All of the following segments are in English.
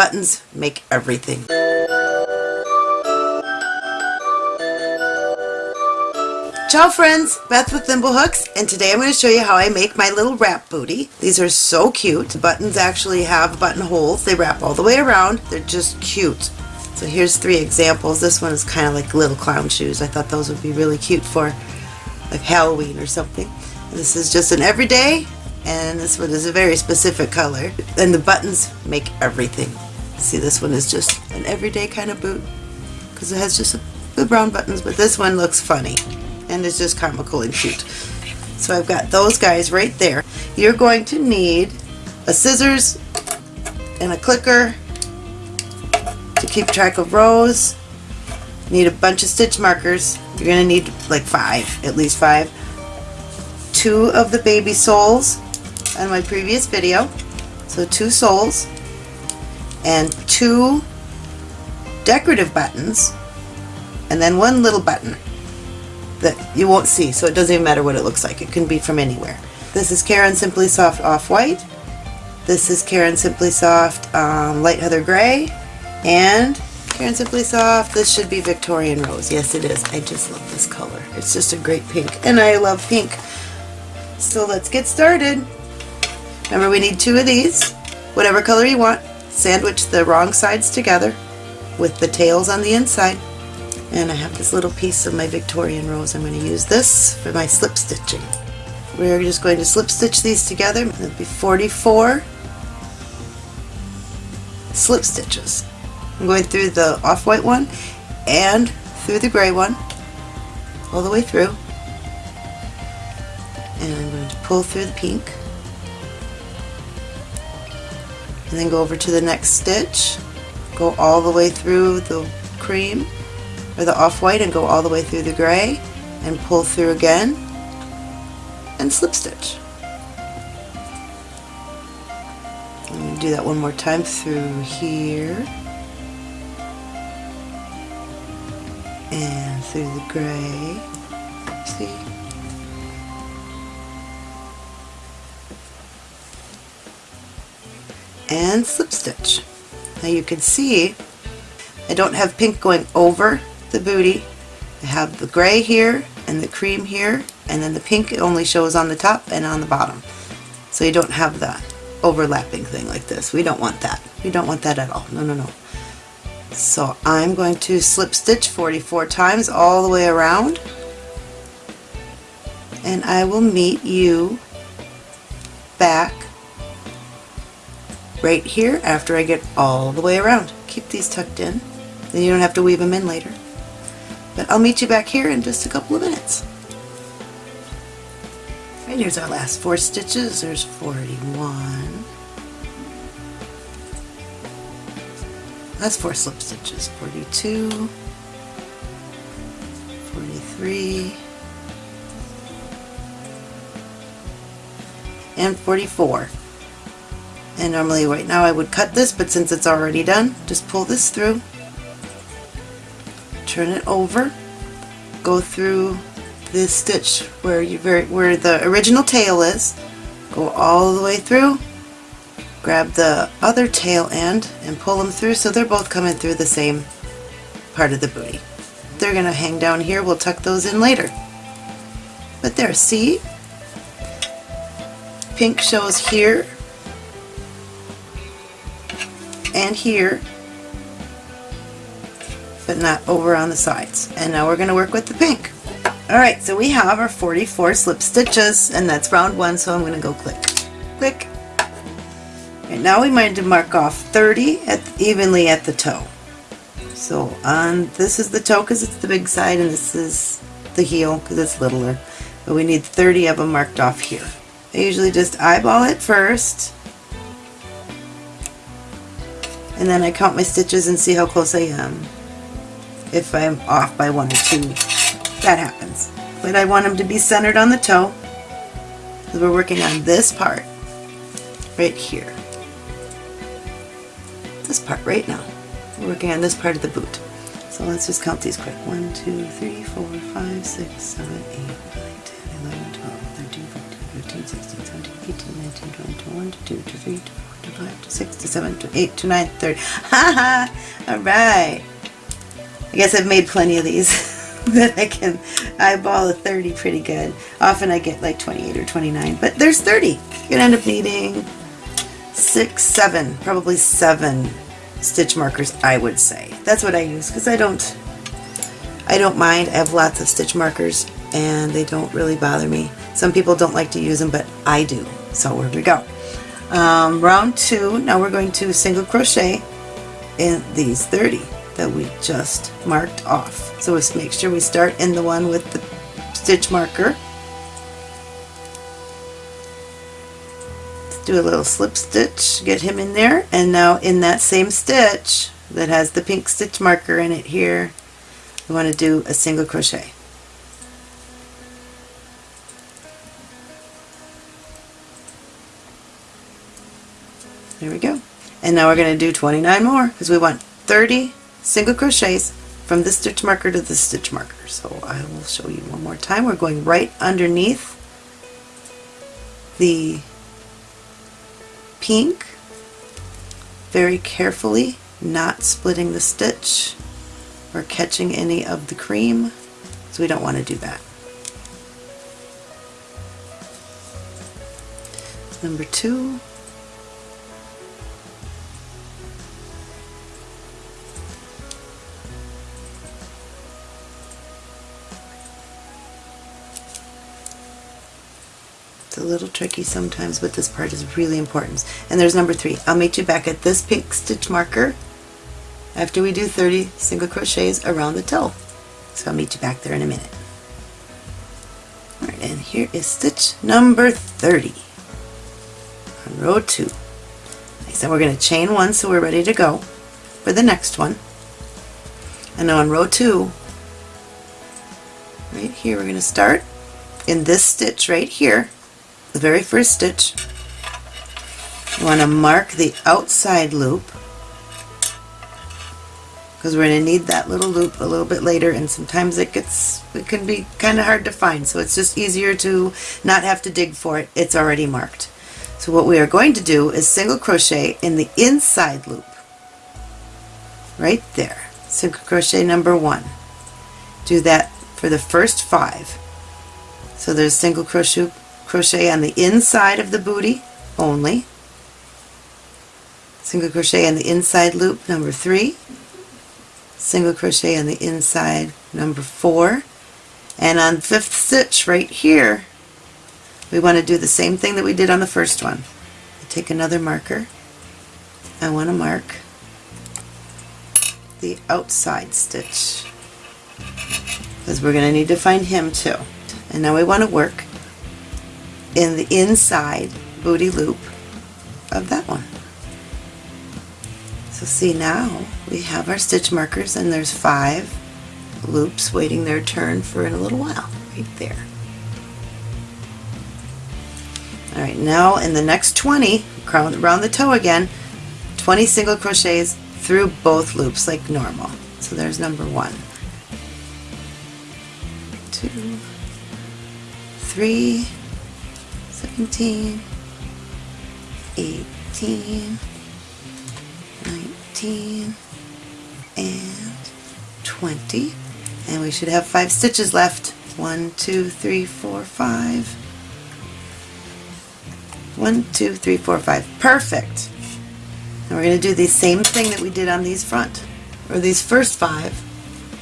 buttons make everything. Ciao friends, Beth with Thimblehooks, and today I'm going to show you how I make my little wrap booty. These are so cute. The buttons actually have buttonholes. They wrap all the way around. They're just cute. So here's three examples. This one is kind of like little clown shoes. I thought those would be really cute for like Halloween or something. This is just an everyday, and this one is a very specific color. And the buttons make everything. See, this one is just an everyday kind of boot because it has just the brown buttons, but this one looks funny and it's just comical and cute. So I've got those guys right there. You're going to need a scissors and a clicker to keep track of rows. Need a bunch of stitch markers. You're going to need like five, at least five. Two of the baby soles on my previous video. So two soles and two decorative buttons and then one little button that you won't see, so it doesn't even matter what it looks like. It can be from anywhere. This is Caron Simply Soft Off-White. This is Caron Simply Soft um, Light Heather Gray. And Caron Simply Soft, this should be Victorian Rose. Yes, it is. I just love this color. It's just a great pink. And I love pink. So let's get started. Remember, we need two of these, whatever color you want. Sandwich the wrong sides together with the tails on the inside and I have this little piece of my Victorian rose. I'm going to use this for my slip stitching. We're just going to slip stitch these together. It'll be 44 slip stitches. I'm going through the off-white one and through the gray one all the way through and I'm going to pull through the pink and then go over to the next stitch go all the way through the cream or the off-white and go all the way through the gray and pull through again and slip stitch. do that one more time through here and through the gray. See? And slip stitch. Now you can see I don't have pink going over the booty. I have the gray here and the cream here and then the pink only shows on the top and on the bottom. So you don't have that overlapping thing like this. We don't want that. We don't want that at all. No, no, no. So I'm going to slip stitch 44 times all the way around and I will meet you back right here after I get all the way around. Keep these tucked in, then you don't have to weave them in later. But I'll meet you back here in just a couple of minutes. Right, here's our last four stitches. There's 41. That's four slip stitches. 42, 43, and 44. And normally right now I would cut this, but since it's already done, just pull this through turn it over, go through this stitch where you where the original tail is, go all the way through, grab the other tail end and pull them through so they're both coming through the same part of the booty. They're going to hang down here, we'll tuck those in later. But there, see? Pink shows here and here but not over on the sides. And now we're going to work with the pink. Alright, so we have our 44 slip stitches, and that's round one, so I'm going to go click, click. And now we might mark off 30 at, evenly at the toe. So on this is the toe because it's the big side, and this is the heel because it's littler. But we need 30 of them marked off here. I usually just eyeball it first, and then I count my stitches and see how close I am if I'm off by one or two. That happens. But I want them to be centered on the toe because we're working on this part right here. This part right now. We're working on this part of the boot. So let's just count these quick. 1, 2, 3, 4, 5, 6, 7, 8, 9, 10, 11, 12, 13, 14, 15, 16, 17, 18, 19, 20, 21, 22, 23, 24, 25, 26, 27, 28, 29, 30. Ha ha! Alright. I guess I've made plenty of these that I can eyeball a 30 pretty good. Often I get like 28 or 29, but there's 30. You're to end up needing six, seven, probably seven stitch markers, I would say. That's what I use because I don't, I don't mind. I have lots of stitch markers and they don't really bother me. Some people don't like to use them, but I do. So here we go. Um, round two, now we're going to single crochet in these 30 that we just marked off. So let's make sure we start in the one with the stitch marker. Let's do a little slip stitch, get him in there, and now in that same stitch that has the pink stitch marker in it here, we want to do a single crochet. There we go. And now we're going to do 29 more because we want 30 single crochets from the stitch marker to the stitch marker. So I will show you one more time. We're going right underneath the pink very carefully, not splitting the stitch or catching any of the cream, so we don't want to do that. Number two, a little tricky sometimes, but this part is really important. And there's number three. I'll meet you back at this pink stitch marker after we do 30 single crochets around the toe. So I'll meet you back there in a minute. Alright, and here is stitch number 30 on row 2. Like I said, we're going to chain one so we're ready to go for the next one. And now on row 2, right here, we're going to start in this stitch right here the very first stitch, you want to mark the outside loop because we're going to need that little loop a little bit later and sometimes it gets it can be kind of hard to find so it's just easier to not have to dig for it. It's already marked. So what we are going to do is single crochet in the inside loop right there. Single crochet number one. Do that for the first five. So there's single crochet crochet on the inside of the booty only. Single crochet on the inside loop number three. Single crochet on the inside number four. And on fifth stitch right here we want to do the same thing that we did on the first one. Take another marker. I want to mark the outside stitch because we're going to need to find him too. And now we want to work in the inside booty loop of that one. So see now we have our stitch markers and there's five loops waiting their turn for in a little while right there. Alright now in the next 20 around the toe again 20 single crochets through both loops like normal. So there's number one, two, three, 17, 18, 19, and 20. And we should have five stitches left. One, two, three, four, five. One, two, three, four, five. Perfect. And we're going to do the same thing that we did on these front, or these first five.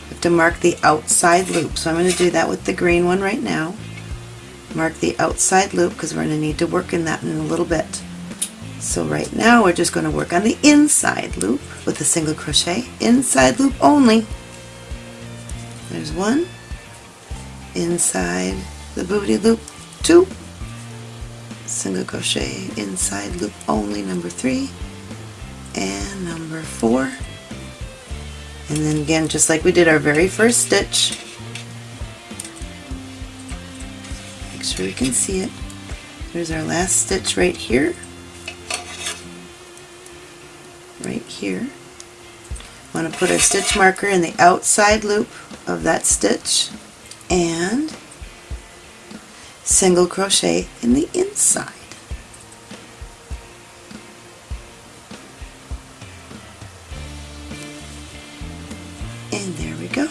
We have to mark the outside loop. So I'm going to do that with the green one right now mark the outside loop because we're going to need to work in that in a little bit. So right now we're just going to work on the inside loop with a single crochet, inside loop only. There's one, inside the booty loop, two, single crochet, inside loop only, number three, and number four. And then again, just like we did our very first stitch, sure you can see it. There's our last stitch right here. Right here. Want to put our stitch marker in the outside loop of that stitch and single crochet in the inside. And there we go.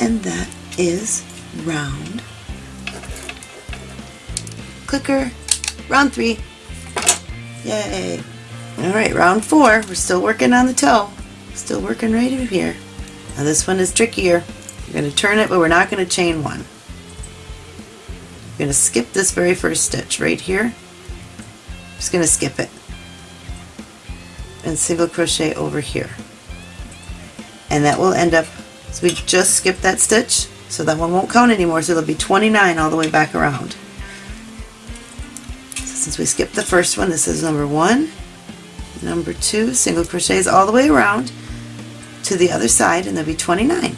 And that is round clicker round three. Yay. All right round four. We're still working on the toe. Still working right over here. Now this one is trickier. We're going to turn it but we're not going to chain one. We're going to skip this very first stitch right here. Just going to skip it. And single crochet over here. And that will end up so we just skipped that stitch so that one won't count anymore so it'll be 29 all the way back around since we skipped the first one this is number one number two single crochets all the way around to the other side and there'll be 29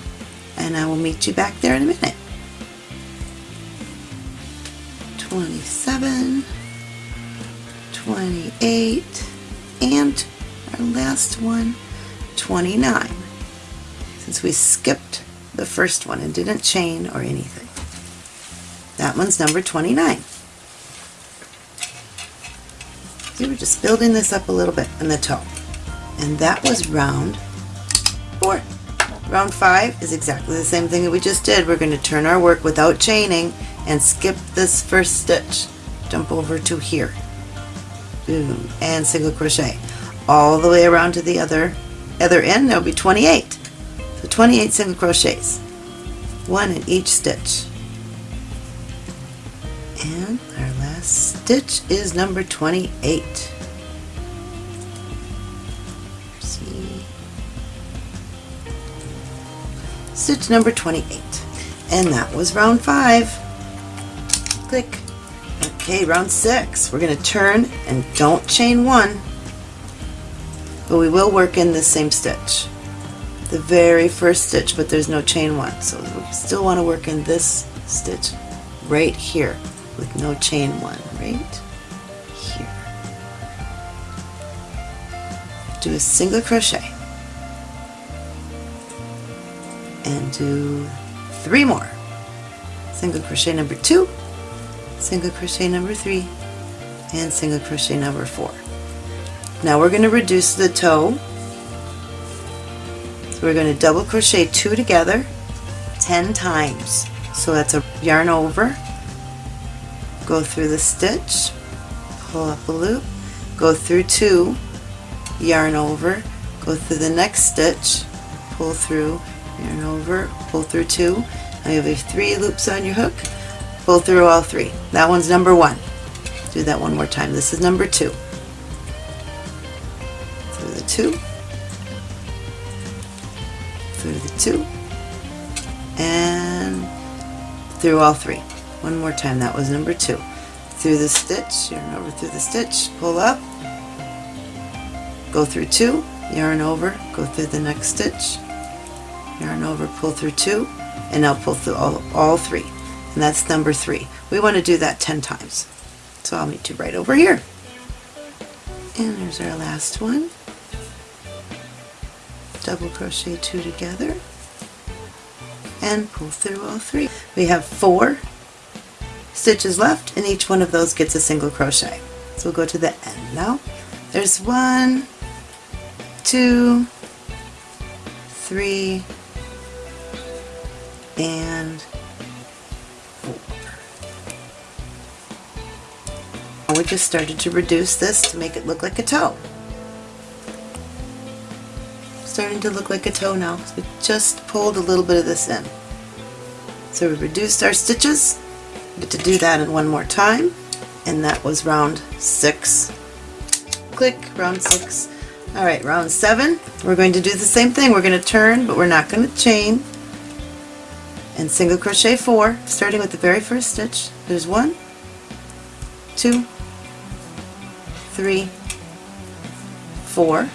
and I will meet you back there in a minute 27 28 and our last one 29 since we skipped the first one and didn't chain or anything. That one's number 29. We're just building this up a little bit in the toe. And that was round four. Round five is exactly the same thing that we just did. We're going to turn our work without chaining and skip this first stitch. Jump over to here. Boom. And single crochet. All the way around to the other other end, there'll be 28. So 28 single crochets, one in each stitch. And our stitch is number 28. See. Stitch number 28. And that was round five. Click. Okay, round six. We're going to turn and don't chain one, but we will work in the same stitch the very first stitch but there's no chain one so we still want to work in this stitch right here with no chain one right? Here. Do a single crochet. And do three more. Single crochet number two single crochet number three and single crochet number four. Now we're going to reduce the toe. So we're going to double crochet two together 10 times. So that's a yarn over, go through the stitch, pull up a loop, go through two, yarn over, go through the next stitch, pull through, yarn over, pull through two. Now you have three loops on your hook, pull through all three. That one's number one. Do that one more time. This is number two. Through the two, through the two and through all three. One more time, that was number two. Through the stitch, yarn over through the stitch, pull up, go through two, yarn over, go through the next stitch, yarn over, pull through two, and now pull through all, all three. And that's number three. We want to do that 10 times. So I'll meet you right over here. And there's our last one double crochet two together and pull through all three. We have four stitches left and each one of those gets a single crochet. So we'll go to the end now. There's one, two, three, and four. We just started to reduce this to make it look like a toe starting to look like a toe now. We just pulled a little bit of this in. So we reduced our stitches. Get to do that in one more time. And that was round six. Click, round six. Alright, round seven. We're going to do the same thing. We're going to turn, but we're not going to chain. And single crochet four, starting with the very first stitch. There's one, two, three, four,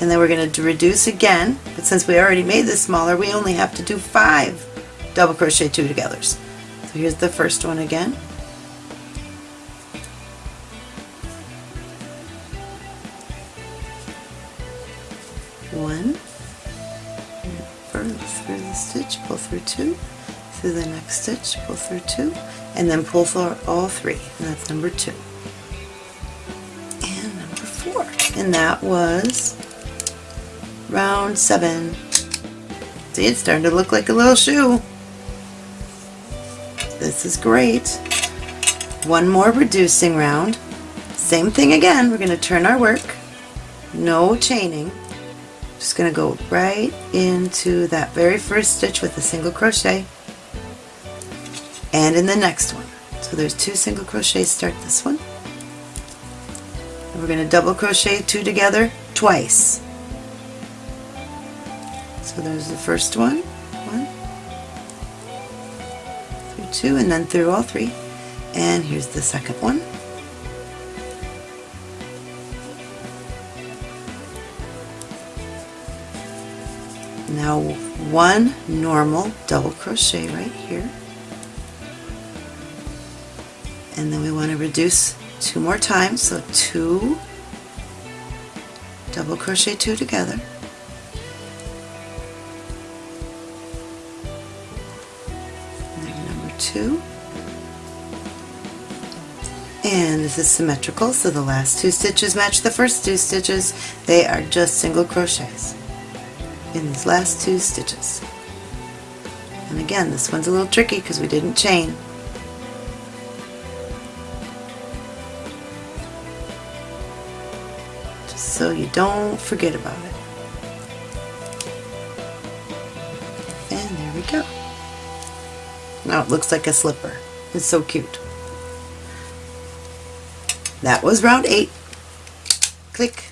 and then we're going to reduce again but since we already made this smaller we only have to do five double crochet two togethers so here's the first one again one through the stitch pull through two through the next stitch, pull through two, and then pull through all three, and that's number two. And number four. And that was round seven. See, it's starting to look like a little shoe. This is great. One more reducing round. Same thing again, we're going to turn our work. No chaining. Just going to go right into that very first stitch with a single crochet and in the next one. So there's two single crochets start this one. And we're going to double crochet two together twice. So there's the first one, one, two, and then through all three. And here's the second one. Now one normal double crochet right here. And then we want to reduce two more times, so two double crochet two together. Two. And this is symmetrical, so the last two stitches match the first two stitches. They are just single crochets in these last two stitches. And again, this one's a little tricky because we didn't chain. Just so you don't forget about it. And there we go. Now it looks like a slipper. It's so cute. That was round eight. Click.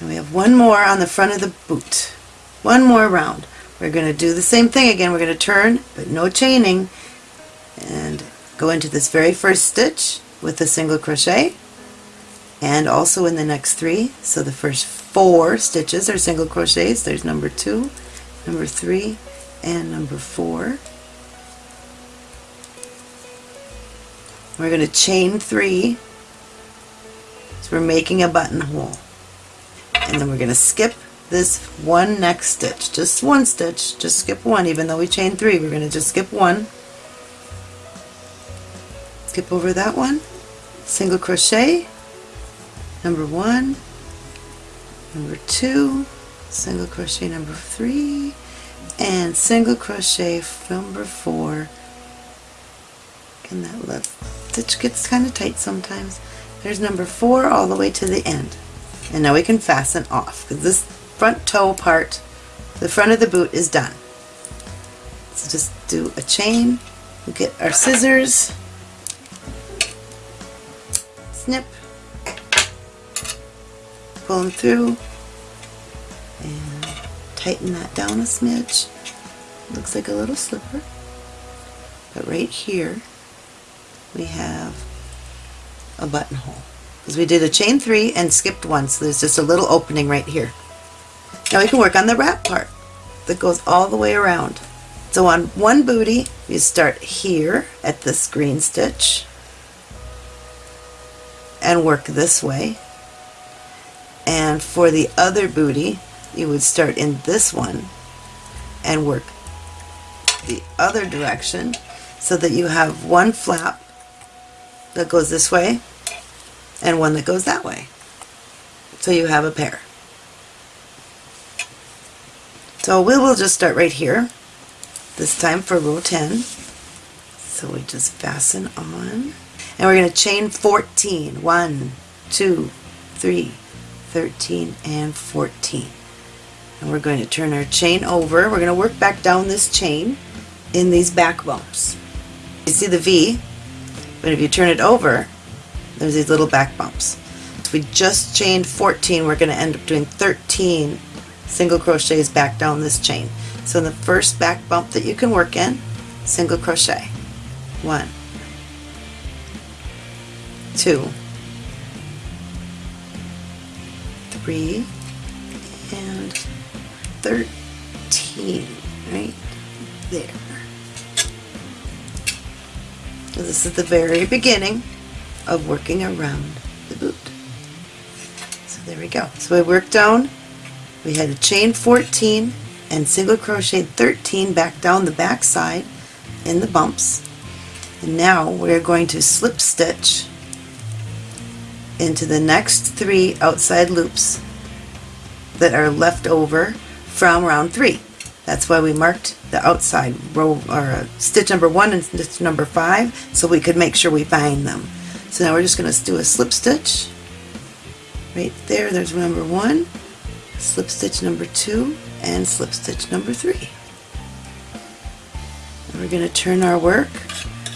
And we have one more on the front of the boot one more round. We're going to do the same thing again. We're going to turn, but no chaining, and go into this very first stitch with a single crochet, and also in the next three. So the first four stitches are single crochets. There's number two, number three, and number four. We're going to chain three. So we're making a buttonhole. And then we're going to skip this one next stitch. Just one stitch, just skip one, even though we chain three, we're going to just skip one. Skip over that one, single crochet, number one, number two, single crochet number three, and single crochet number four. And that left stitch gets kind of tight sometimes. There's number four all the way to the end. And now we can fasten off because this front toe part, the front of the boot is done. So just do a chain, we get our scissors, snip, pull them through, and tighten that down a smidge. Looks like a little slipper. But right here, we have a buttonhole. Because we did a chain three and skipped one, so there's just a little opening right here. Now we can work on the wrap part that goes all the way around. So on one booty, you start here at this green stitch and work this way. And for the other booty, you would start in this one and work the other direction so that you have one flap that goes this way and one that goes that way. So you have a pair. So we will just start right here, this time for row 10. So we just fasten on, and we're going to chain 14. 1, 2, 3, 13, and 14. And we're going to turn our chain over. We're going to work back down this chain in these back bumps. You see the V, but if you turn it over, there's these little back bumps. If we just chained 14, we're going to end up doing 13 single crochets back down this chain. So the first back bump that you can work in, single crochet. One, two, three, and 13, right there. So this is the very beginning of working around the boot. So there we go. So we worked down we had a chain 14 and single crochet 13 back down the back side in the bumps. And now we're going to slip stitch into the next three outside loops that are left over from round three. That's why we marked the outside row or uh, stitch number one and stitch number five so we could make sure we find them. So now we're just going to do a slip stitch right there. There's number one, slip stitch number two, and slip stitch number three. And we're going to turn our work.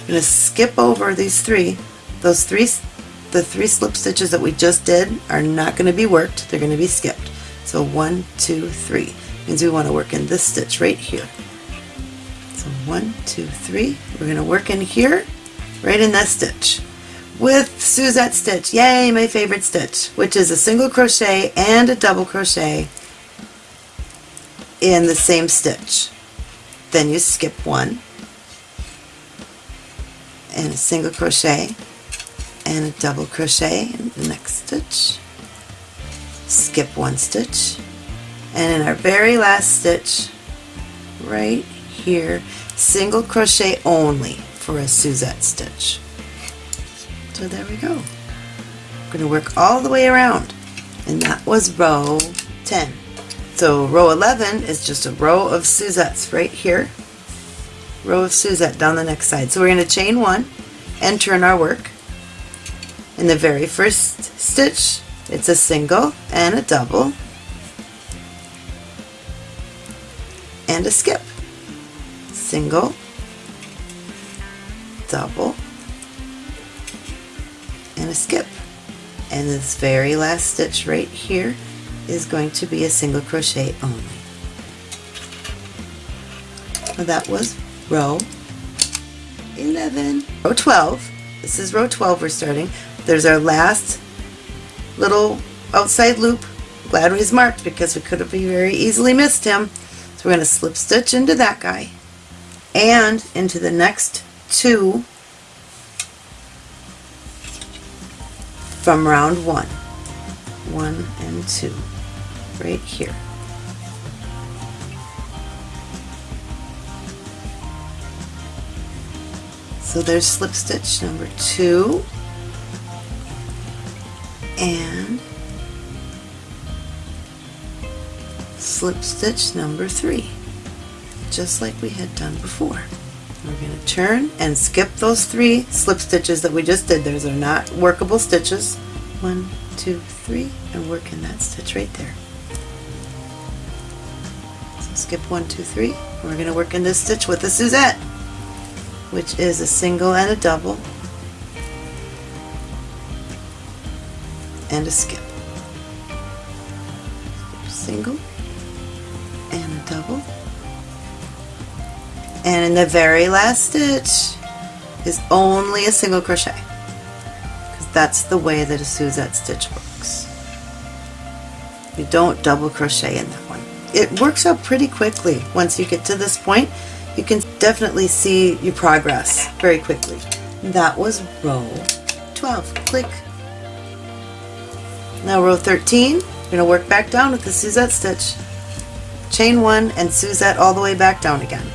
We're going to skip over these three. Those three, the three slip stitches that we just did are not going to be worked. They're going to be skipped. So one, two, three means we want to work in this stitch right here. So one, two, three. We're going to work in here, right in that stitch with Suzette stitch. Yay, my favorite stitch, which is a single crochet and a double crochet in the same stitch. Then you skip one and a single crochet and a double crochet in the next stitch. Skip one stitch and in our very last stitch right here single crochet only for a Suzette stitch. So there we go. I'm going to work all the way around and that was row 10. So row 11 is just a row of Suzettes right here. Row of Suzette down the next side. So we're going to chain one and turn our work. In the very first stitch it's a single and a double and a skip. Single, double, and a skip and this very last stitch right here is going to be a single crochet only. That was row 11. Row 12, this is row 12 we're starting. There's our last little outside loop. Glad he's marked because we could have very easily missed him. So we're going to slip stitch into that guy and into the next two from round one. One and two, right here. So there's slip stitch number two and slip stitch number three, just like we had done before. We're going to turn and skip those three slip stitches that we just did. Those are not workable stitches. One, two, three, and work in that stitch right there. So skip one, two, three. We're going to work in this stitch with a Suzette, which is a single and a double, and a skip. Single and a double, and in the very last stitch is only a single crochet because that's the way that a Suzette stitch works. You don't double crochet in that one. It works out pretty quickly once you get to this point. You can definitely see your progress very quickly. That was row 12. Click. Now row 13, you're going to work back down with the Suzette stitch. Chain one and Suzette all the way back down again.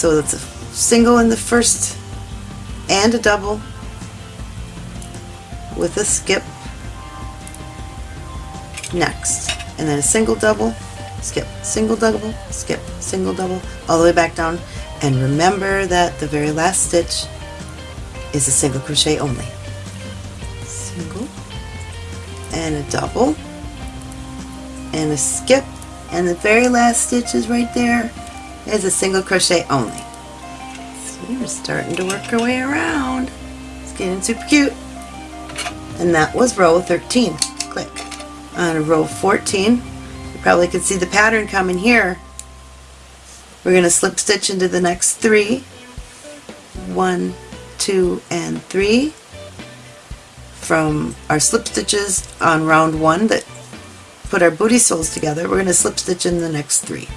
So it's a single in the first and a double with a skip next. And then a single double, skip, single double, skip, single double, all the way back down. And remember that the very last stitch is a single crochet only. Single and a double and a skip and the very last stitch is right there is a single crochet only. See, we're starting to work our way around. It's getting super cute. And that was row 13. Click. On row 14, you probably can see the pattern coming here. We're going to slip stitch into the next three. One, two, and three from our slip stitches on round one that put our booty soles together. We're going to slip stitch in the next three.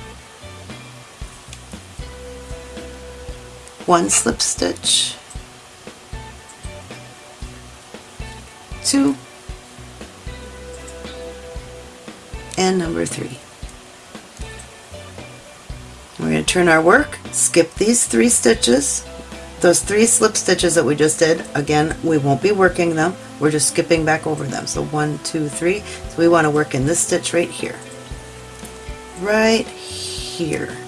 One slip stitch, two, and number three. We're going to turn our work, skip these three stitches, those three slip stitches that we just did. Again, we won't be working them, we're just skipping back over them. So one, two, three. So we want to work in this stitch right here. Right here.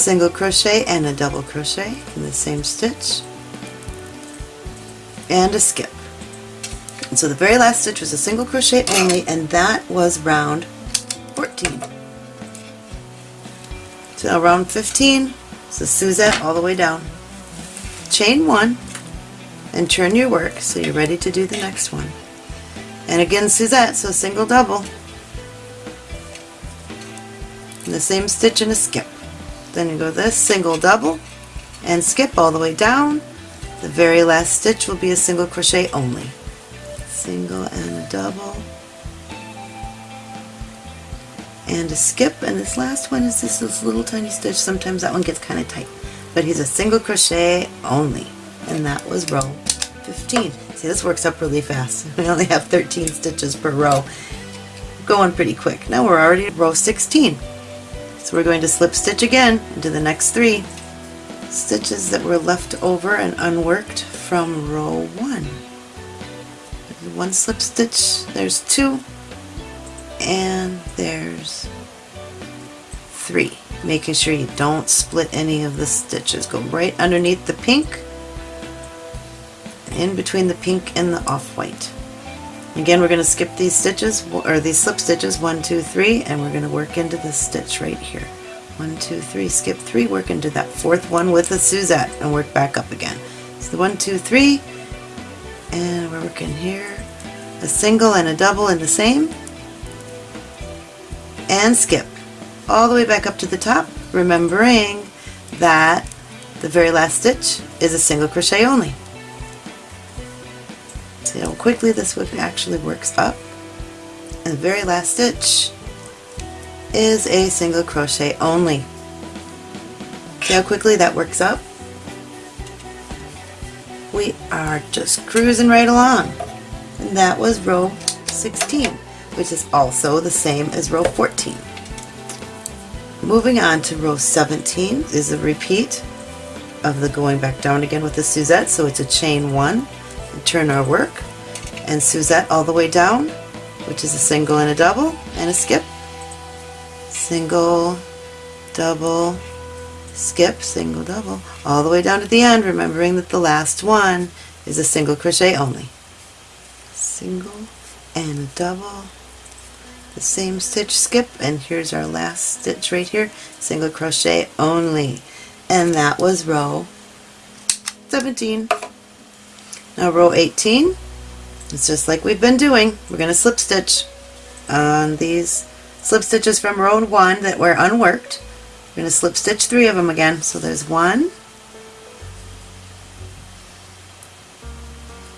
Single crochet and a double crochet in the same stitch and a skip. And so the very last stitch was a single crochet only and that was round 14. So round 15 is a Suzette all the way down. Chain one and turn your work so you're ready to do the next one. And again Suzette, so single double. And the same stitch and a skip. Then you go this, single double, and skip all the way down. The very last stitch will be a single crochet only. Single and a double. And a skip, and this last one is this, this little tiny stitch. Sometimes that one gets kind of tight. But he's a single crochet only. And that was row 15. See, this works up really fast. We only have 13 stitches per row. Going pretty quick. Now we're already at row 16. So we're going to slip stitch again into the next three stitches that were left over and unworked from row 1. There's one slip stitch, there's two, and there's three. Making sure you don't split any of the stitches. Go right underneath the pink, in between the pink and the off-white. Again, we're going to skip these stitches, or these slip stitches, one, two, three, and we're going to work into this stitch right here. One, two, three, skip three, work into that fourth one with a Suzette, and work back up again. So the one, two, three, and we're working here. A single and a double in the same, and skip all the way back up to the top, remembering that the very last stitch is a single crochet only. See how quickly this would actually works up. And the very last stitch is a single crochet only. See how quickly that works up? We are just cruising right along. And that was row 16, which is also the same as row 14. Moving on to row 17 is a repeat of the going back down again with the Suzette, so it's a chain turn our work and Suzette all the way down which is a single and a double and a skip. Single double skip single double all the way down to the end remembering that the last one is a single crochet only. Single and a double the same stitch skip and here's our last stitch right here single crochet only. And that was row 17 now row 18, it's just like we've been doing. We're going to slip stitch on these slip stitches from row 1 that were unworked. We're going to slip stitch three of them again. So there's one,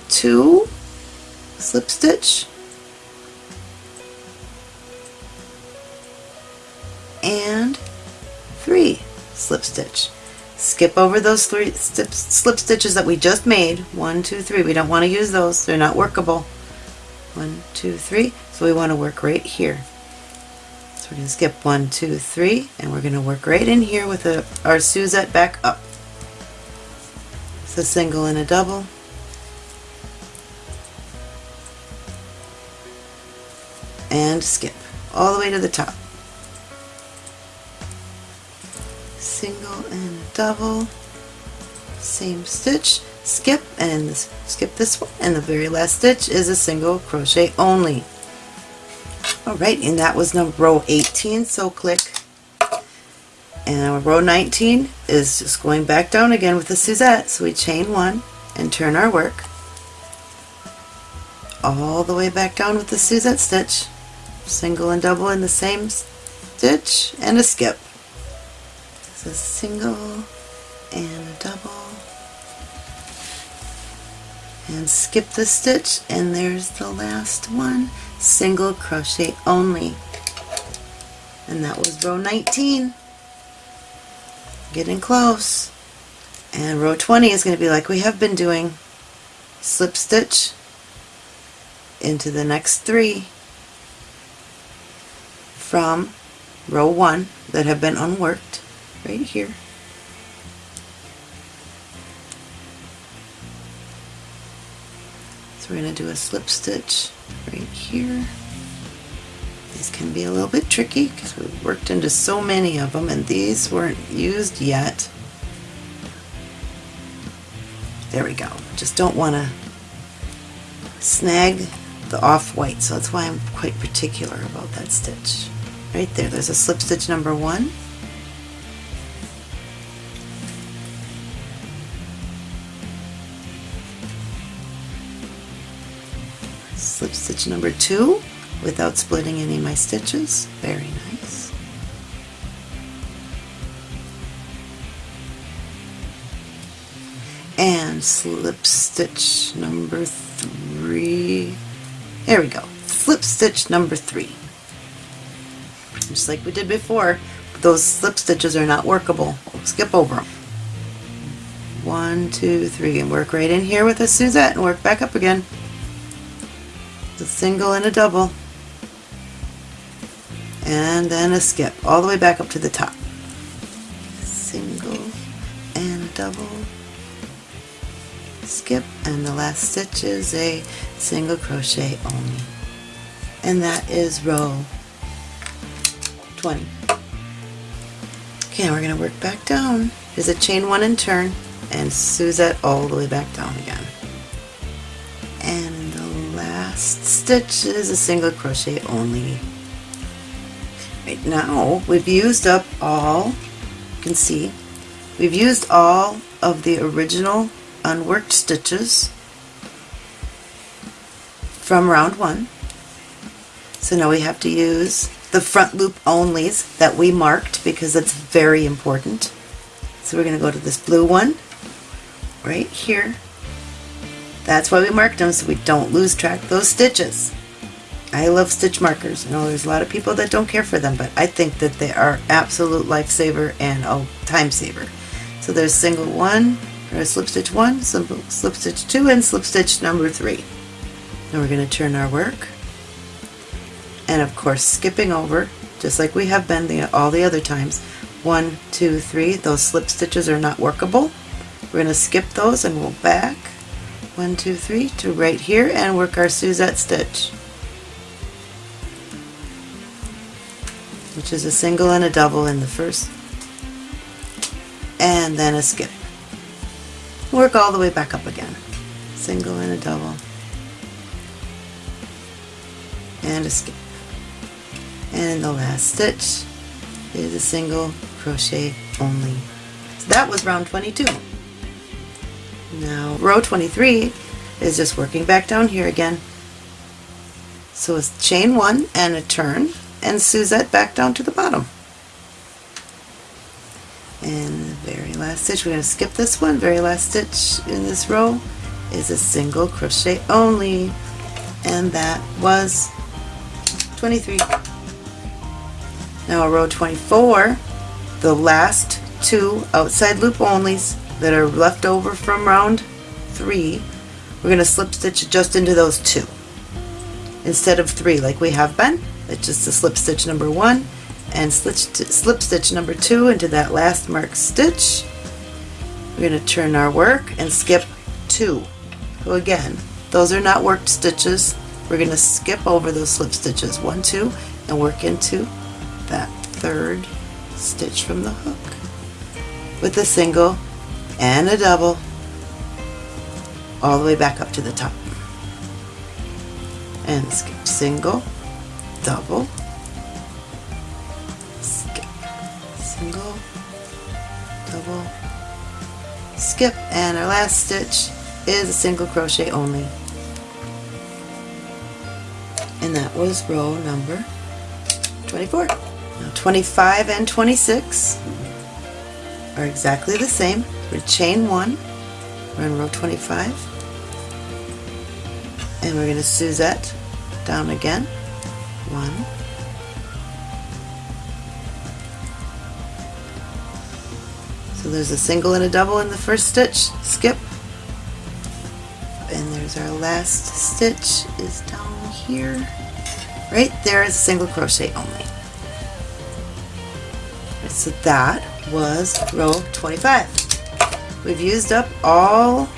two, slip stitch, and three slip stitch skip over those three slip stitches that we just made. One two three. We don't want to use those. They're not workable. One two three. So we want to work right here. So we're going to skip one two three and we're going to work right in here with a, our Suzette back up. It's a single and a double. And skip all the way to the top single and double. Same stitch skip and this, skip this one. And the very last stitch is a single crochet only. Alright and that was number row 18 so click. And row 19 is just going back down again with the Suzette. So we chain one and turn our work all the way back down with the Suzette stitch. Single and double in the same stitch and a skip a single and a double. And skip the stitch and there's the last one. Single crochet only. And that was row 19 getting close. And row 20 is going to be like we have been doing. Slip stitch into the next three from row 1 that have been unworked right here. So we're going to do a slip stitch right here. These can be a little bit tricky because we worked into so many of them and these weren't used yet. There we go. Just don't want to snag the off-white, so that's why I'm quite particular about that stitch. Right there, there's a slip stitch number one. Stitch number two without splitting any of my stitches. Very nice. And slip stitch number three. There we go. Slip stitch number three. Just like we did before, those slip stitches are not workable. Skip over them. One, two, three, and work right in here with a Suzette and work back up again. A single and a double. And then a skip all the way back up to the top. Single and double. Skip and the last stitch is a single crochet only. And that is row 20. Okay, we're going to work back down. There's a chain one and turn and Suzette all the way back down again. Last stitch is a single crochet only. Right now we've used up all, you can see, we've used all of the original unworked stitches from round one. So now we have to use the front loop onlys that we marked because that's very important. So we're going to go to this blue one right here. That's why we marked them so we don't lose track of those stitches. I love stitch markers. I know there's a lot of people that don't care for them, but I think that they are absolute lifesaver and a time saver. So there's single one, or slip stitch one, slip stitch two, and slip stitch number three. Now we're going to turn our work and of course skipping over just like we have been the, all the other times one two three those slip stitches are not workable we're going to skip those and we'll back one two three to right here and work our Suzette stitch. Which is a single and a double in the first. And then a skip. Work all the way back up again. Single and a double. And a skip. And the last stitch is a single crochet only. So that was round 22. Now row 23 is just working back down here again. So it's chain one and a turn and Suzette back down to the bottom. And the very last stitch, we're going to skip this one, very last stitch in this row is a single crochet only and that was 23. Now row 24, the last two outside loop onlys that are left over from round 3, we're going to slip stitch just into those two. Instead of 3 like we have been, it's just a slip stitch number 1 and slip, slip stitch number 2 into that last marked stitch. We're going to turn our work and skip 2. So again, those are not worked stitches. We're going to skip over those slip stitches, 1, 2, and work into that third stitch from the hook with a single and a double all the way back up to the top. And skip single double skip single double skip and our last stitch is a single crochet only. And that was row number 24 now 25 and 26 are exactly the same. We're chain one. We're in row 25. And we're going to Suzette down again. One. So there's a single and a double in the first stitch. Skip. And there's our last stitch is down here. Right there is single crochet only so that was row 25. We've used up all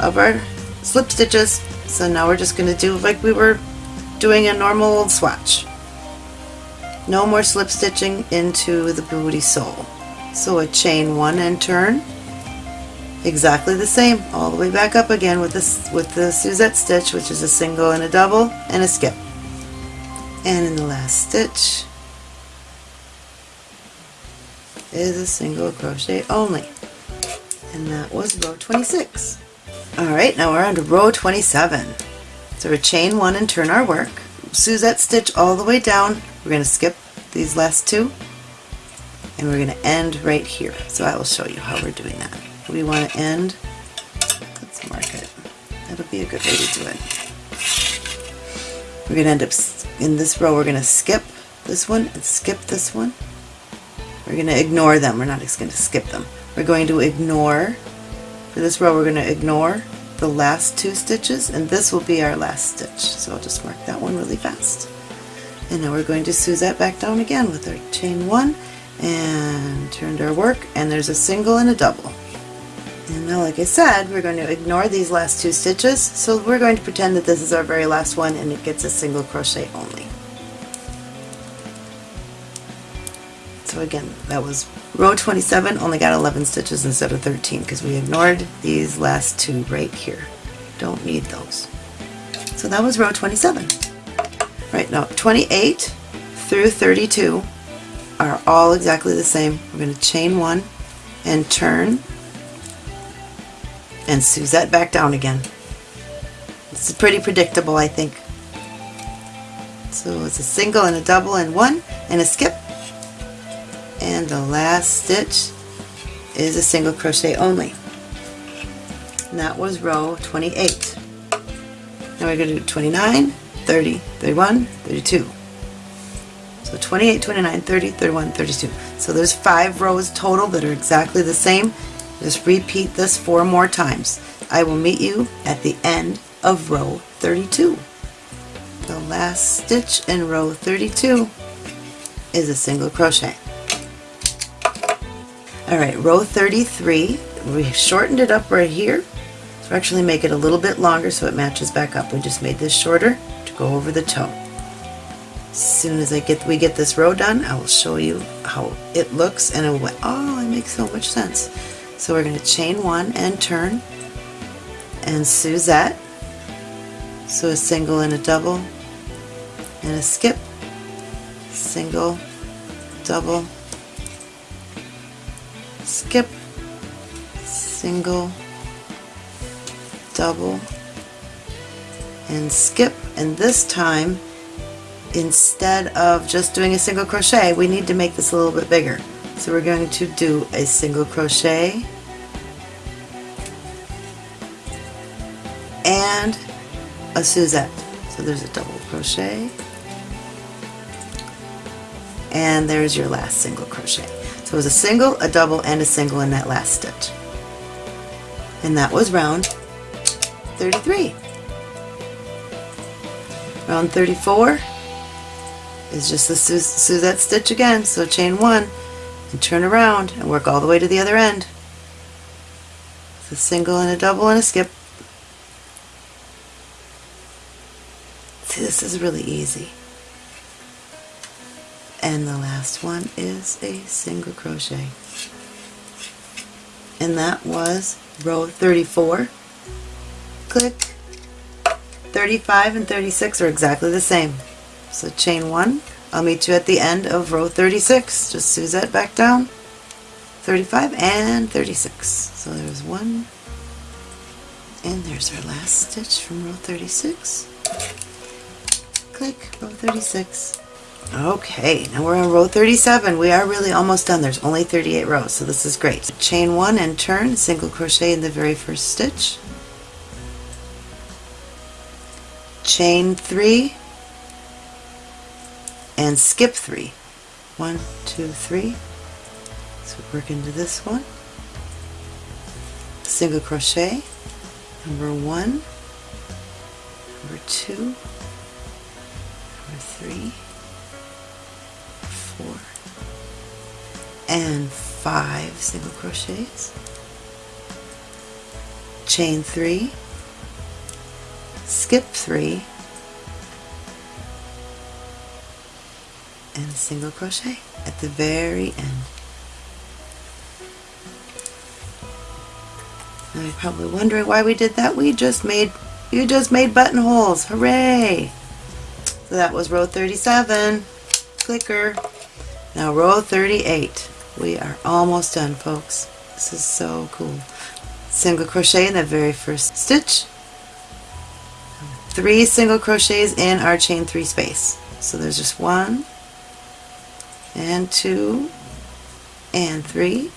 of our slip stitches, so now we're just going to do like we were doing a normal swatch. No more slip stitching into the booty sole. So a chain one and turn, exactly the same, all the way back up again with this with the Suzette stitch, which is a single and a double and a skip. And in the last stitch is a single crochet only. And that was row 26. Alright, now we're on to row 27. So we're chain one and turn our work. Suzette stitch all the way down. We're going to skip these last two and we're going to end right here. So I will show you how we're doing that. We want to end, let's mark it. That'll be a good way to do it. We're going to end up in this row, we're going to skip this one and skip this one. We're going to ignore them. We're not just going to skip them. We're going to ignore, for this row we're going to ignore the last two stitches and this will be our last stitch. So I'll just mark that one really fast. And now we're going to Suzette back down again with our chain one and turned our work and there's a single and a double. And now like I said, we're going to ignore these last two stitches, so we're going to pretend that this is our very last one and it gets a single crochet only. Again, that was row 27, only got 11 stitches instead of 13 because we ignored these last two right here. Don't need those. So that was row 27. Right now, 28 through 32 are all exactly the same. We're going to chain one and turn and Suzette back down again. This is pretty predictable, I think. So it's a single and a double and one and a skip and the last stitch is a single crochet only. And that was row 28. Now we're going to do 29, 30, 31, 32. So 28, 29, 30, 31, 32. So there's five rows total that are exactly the same. Just repeat this four more times. I will meet you at the end of row 32. The last stitch in row 32 is a single crochet. Alright, row 33, we shortened it up right here. So actually make it a little bit longer so it matches back up. We just made this shorter to go over the toe. As soon as I get we get this row done, I will show you how it looks and it will, oh, it makes so much sense. So we're going to chain one and turn and Suzette. So a single and a double and a skip, single, double, skip, single, double, and skip. And this time, instead of just doing a single crochet, we need to make this a little bit bigger. So we're going to do a single crochet and a Suzette. So there's a double crochet and there's your last single crochet. So it was a single, a double, and a single in that last stitch. And that was round 33. Round 34 is just the Suzette stitch again, so chain one and turn around and work all the way to the other end. It's a single and a double and a skip. See, this is really easy and the last one is a single crochet. And that was row 34 click. 35 and 36 are exactly the same. So chain one. I'll meet you at the end of row 36 just Suzette back down. 35 and 36 so there's one. And there's our last stitch from row 36 click row 36 Okay, now we're on row 37. We are really almost done. There's only 38 rows, so this is great. Chain one and turn, single crochet in the very first stitch. Chain three and skip three. One, two, three. So work into this one. Single crochet, number one, number two, number three, four, and five single crochets. Chain three. Skip three. And single crochet at the very end. Now you're probably wondering why we did that. We just made you just made buttonholes. Hooray! So that was row 37 clicker now row 38 we are almost done folks. This is so cool. Single crochet in the very first stitch. Three single crochets in our chain three space. So there's just one and two and three.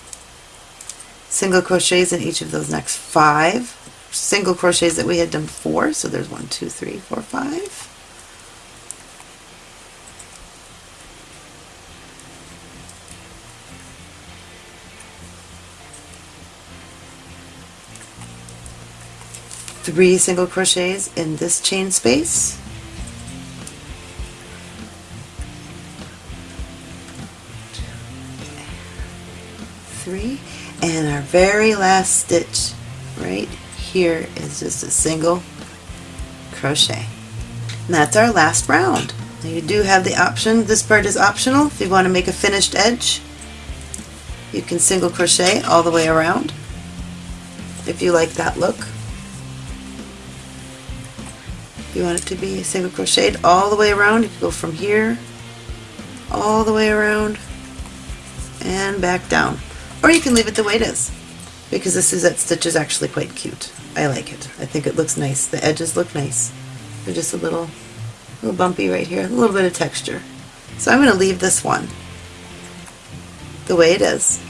Single crochets in each of those next five. Single crochets that we had done before. So there's one two three four five three single crochets in this chain space. Three. And our very last stitch right here is just a single crochet. And that's our last round. Now you do have the option. This part is optional. If you want to make a finished edge you can single crochet all the way around if you like that look you want it to be single crocheted all the way around. You can go from here all the way around and back down. Or you can leave it the way it is because this is that stitch is actually quite cute. I like it. I think it looks nice. The edges look nice. They're just a little little bumpy right here a little bit of texture. So I'm going to leave this one the way it is.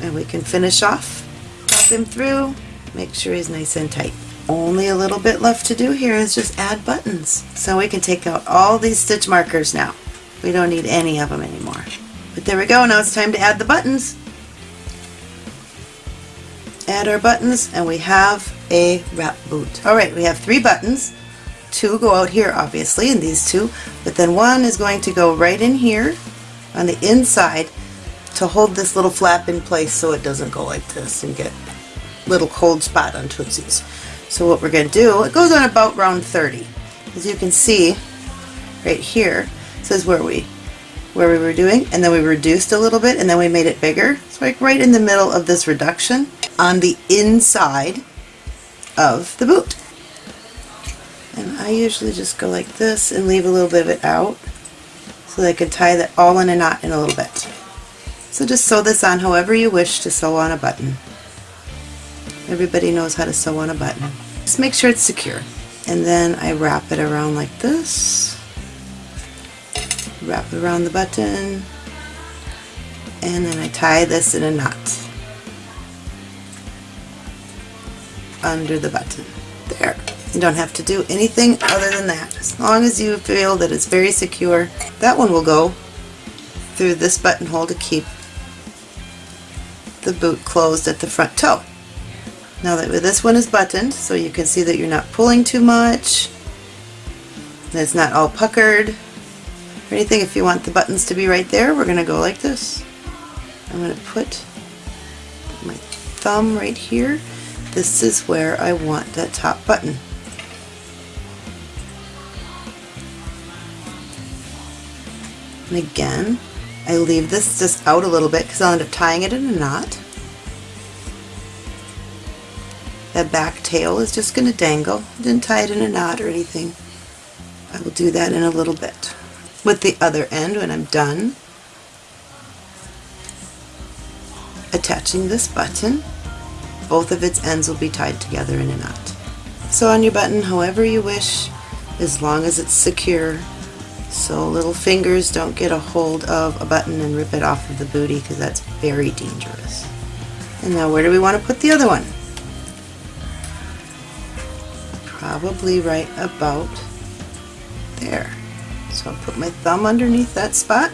And we can finish off pop him through make sure he's nice and tight only a little bit left to do here is just add buttons. So we can take out all these stitch markers now. We don't need any of them anymore. But there we go, now it's time to add the buttons. Add our buttons and we have a wrap boot. Alright, we have three buttons. Two go out here obviously, and these two, but then one is going to go right in here on the inside to hold this little flap in place so it doesn't go like this and get little cold spot on Tootsie's. So what we're going to do, it goes on about round 30. As you can see, right here, says where we where we were doing, and then we reduced a little bit, and then we made it bigger. So like right in the middle of this reduction on the inside of the boot. And I usually just go like this and leave a little bit of it out so that I can tie that all in a knot in a little bit. So just sew this on however you wish to sew on a button. Everybody knows how to sew on a button. Just make sure it's secure. And then I wrap it around like this. Wrap it around the button. And then I tie this in a knot. Under the button. There. You don't have to do anything other than that. As long as you feel that it's very secure. That one will go through this buttonhole to keep the boot closed at the front toe. Now that this one is buttoned, so you can see that you're not pulling too much, it's not all puckered or anything. If you want the buttons to be right there, we're going to go like this. I'm going to put my thumb right here. This is where I want that top button. And again, I leave this just out a little bit because I'll end up tying it in a knot. That back tail is just going to dangle. Didn't tie it in a knot or anything. I will do that in a little bit. With the other end when I'm done, attaching this button, both of its ends will be tied together in a knot. Sew on your button however you wish, as long as it's secure, so little fingers don't get a hold of a button and rip it off of the booty because that's very dangerous. And now where do we want to put the other one? Probably right about there. So I'll put my thumb underneath that spot.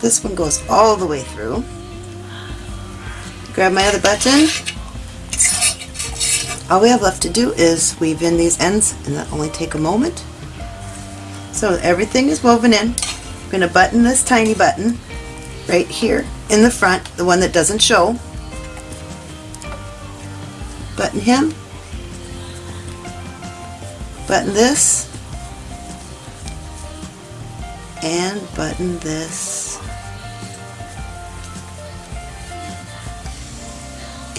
This one goes all the way through. Grab my other button. All we have left to do is weave in these ends and that only take a moment. So everything is woven in. I'm going to button this tiny button right here in the front, the one that doesn't show. Button him. Button this. And button this.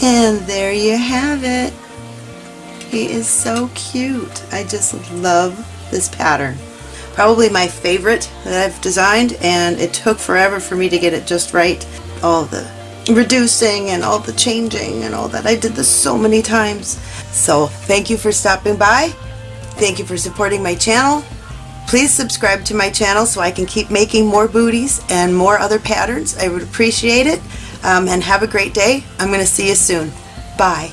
And there you have it. He is so cute. I just love this pattern. Probably my favorite that I've designed and it took forever for me to get it just right. All the reducing and all the changing and all that. I did this so many times. So thank you for stopping by. Thank you for supporting my channel. Please subscribe to my channel so I can keep making more booties and more other patterns. I would appreciate it. Um, and have a great day. I'm going to see you soon. Bye.